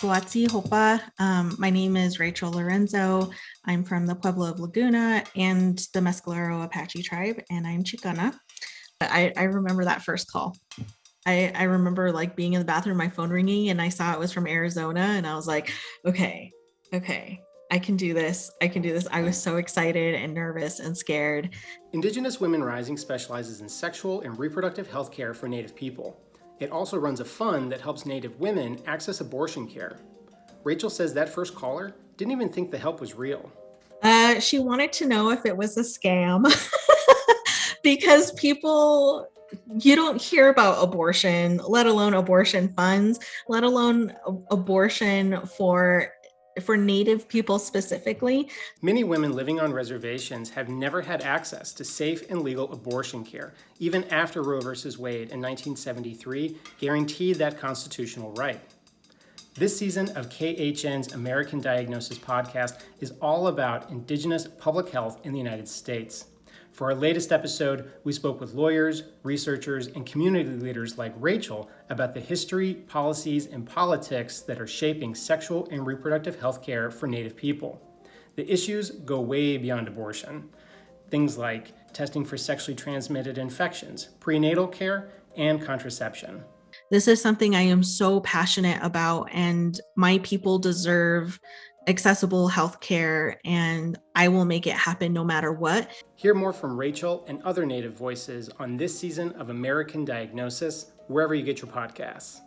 Guatsi Hopa. Um, my name is Rachel Lorenzo. I'm from the Pueblo of Laguna and the Mescalero Apache tribe, and I'm Chicana. I, I remember that first call. I, I remember like being in the bathroom, my phone ringing, and I saw it was from Arizona, and I was like, okay, okay, I can do this. I can do this. I was so excited and nervous and scared. Indigenous Women Rising specializes in sexual and reproductive health care for Native people. It also runs a fund that helps Native women access abortion care. Rachel says that first caller didn't even think the help was real. Uh, she wanted to know if it was a scam because people, you don't hear about abortion, let alone abortion funds, let alone abortion for for Native people specifically. Many women living on reservations have never had access to safe and legal abortion care, even after Roe v. Wade in 1973 guaranteed that constitutional right. This season of KHN's American Diagnosis podcast is all about Indigenous public health in the United States. For our latest episode, we spoke with lawyers, researchers, and community leaders like Rachel about the history, policies, and politics that are shaping sexual and reproductive health care for Native people. The issues go way beyond abortion. Things like testing for sexually transmitted infections, prenatal care, and contraception. This is something I am so passionate about, and my people deserve accessible health care and I will make it happen no matter what. Hear more from Rachel and other Native voices on this season of American Diagnosis, wherever you get your podcasts.